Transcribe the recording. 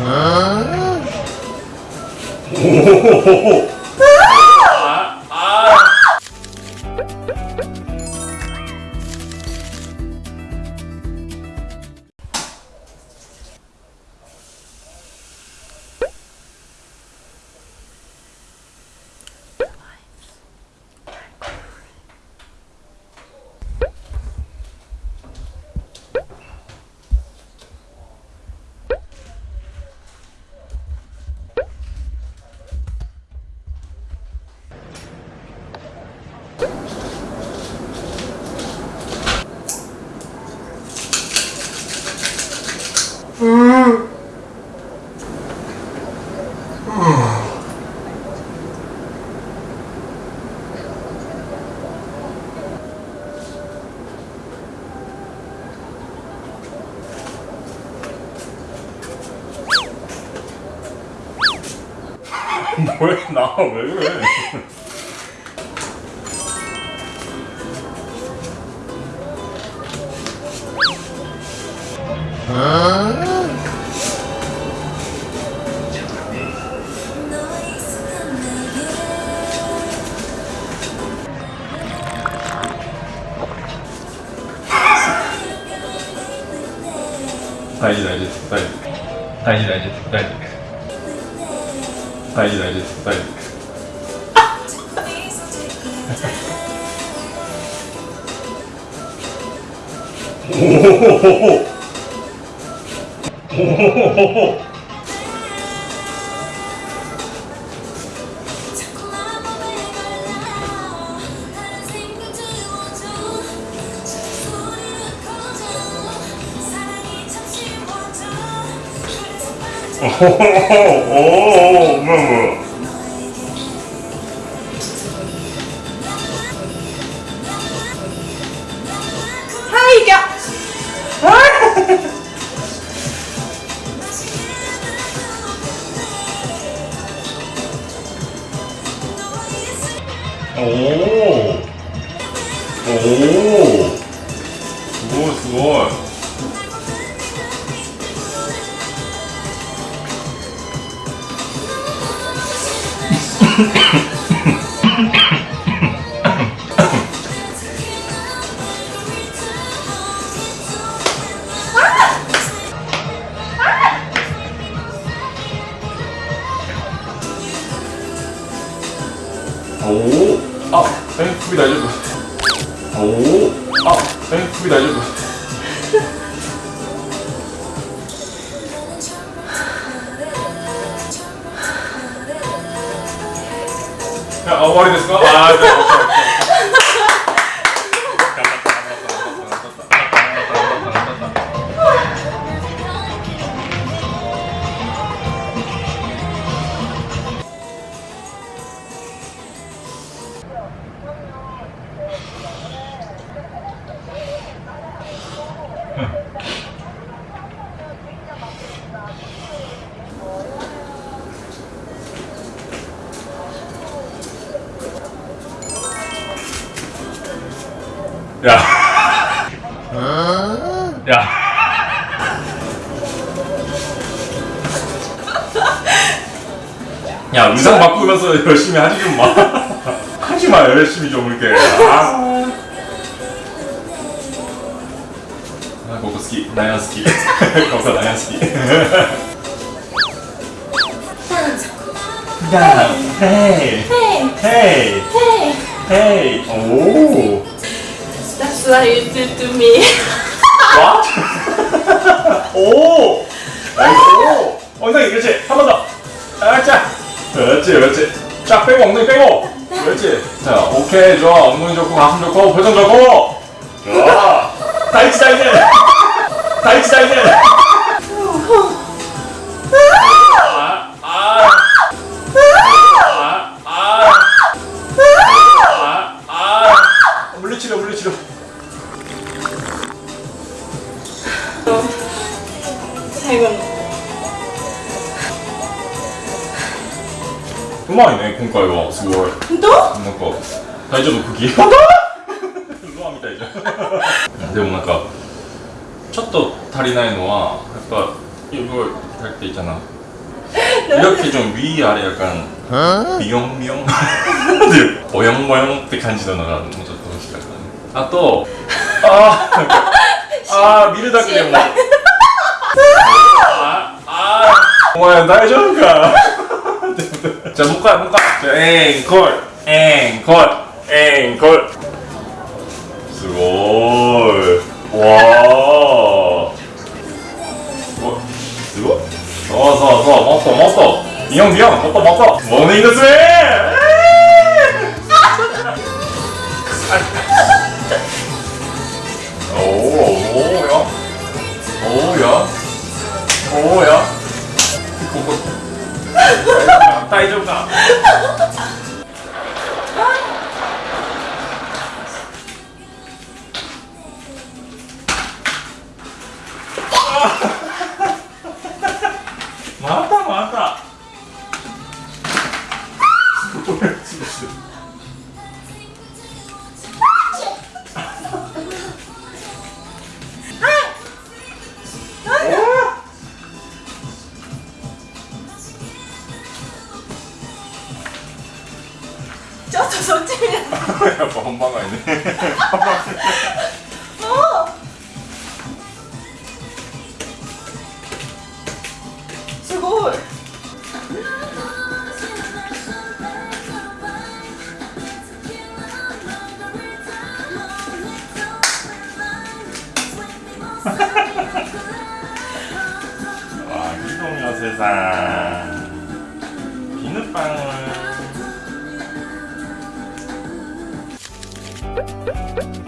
おお 왜 나와 왜 그래? 다이지 다이지 다이지 다이지 다이지 다이지 大事大事大事おおおお오오 おおおおムームはいじゃあおおおおすごいすごい 오, 아, 에이, 후기 날려줘. 오, 아, 에이, 후기 날려줘. あ終わりですか？ 야. 야. 야, 의상 바꾸면서 열심히 하지 좀 마. 하지 마, 열심히 좀 이렇게. 아. 아, 고고 스키. 나야 스키. 고고 나야 스키. 야, 헤이. Hey, 헤이. hey, 헤이. 오. What you do to me. What? 오! 오! 엉덩이 그렇지 한 번 더. 아, 자. 그렇지 그렇지. 쫙 빼고 엉덩이 빼고. 그렇지. 자 오케이 좋아 엉덩이 좋고 가슴 좋고 표정 좋고. 좋아. 다이치 다이치. 다이치 다이치. うまいね今回は。すごい。本当？なんか大丈夫？茎本当？ロアみたいじゃん。でもなんかちょっと足りないのはやっぱすごい足りていたな。이렇게좀위아래약간미용미용って感じなのがもうちょっと欲しかったね。あとあーなんか あー見るだけでも。ああお前大丈夫か？じゃあもう一回もう一回じゃあエンコール。エンコール。エンコール。すごーい。わー。おすごい。そうそうそうもっともっと。ビヨンビヨンもっともっと。モーニング娘。おちょっとそっち見ない。やっぱ本番外ね。もう。すごい。わあ、木のみのせさん。ピヌパン。Thank you.